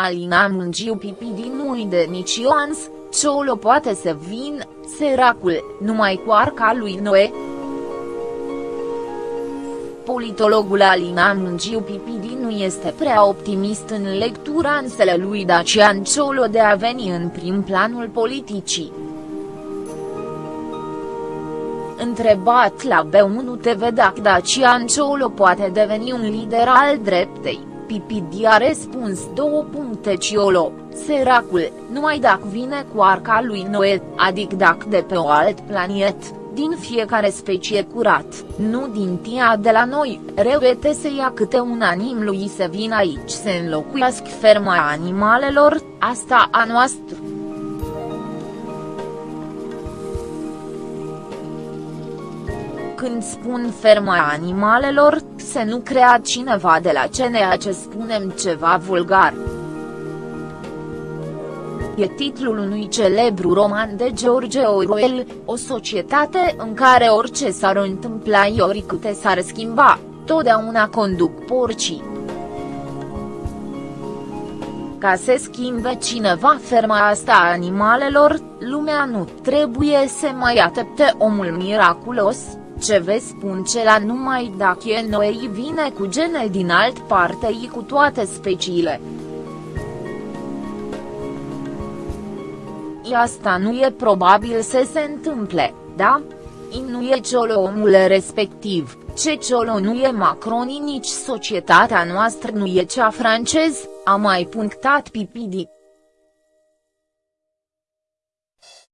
Alina Mungiu Pipidi nu-i de nici Ioans, Ciolo poate să vin, săracul, numai cu arca lui Noe. Politologul Alina Mungiu Pipidi nu este prea optimist în lecturanțele lui Dacian Ciolo de a veni în prim planul politicii. Întrebat la B1 TV dacă Dacian Ciolo poate deveni un lider al dreptei, Pipidi a răspuns două puncte Ciolo, săracul, numai dacă vine cu arca lui Noe, adică dacă de pe o alt planet, din fiecare specie curat, nu din tia de la noi, reuete să ia câte un anim lui să vină aici să înlocuiască ferma animalelor, asta a noastră. Când spun ferma animalelor, să nu crea cineva de la CNA ce spunem ceva vulgar. E titlul unui celebru roman de George Orwell, o societate în care orice s-ar întâmpla ori câte s-ar schimba, totdeauna conduc porcii. Ca să schimbe cineva ferma asta a animalelor, lumea nu trebuie să mai aștepte omul miraculos, ce vă spun ce la numai dacă e noi vine cu gene din alt parte cu toate speciile. Asta nu e probabil să se întâmple, da? I nu e ciolo omul respectiv, ce ciolo nu e Macron nici societatea noastră nu e cea francez, a mai punctat Pipidi.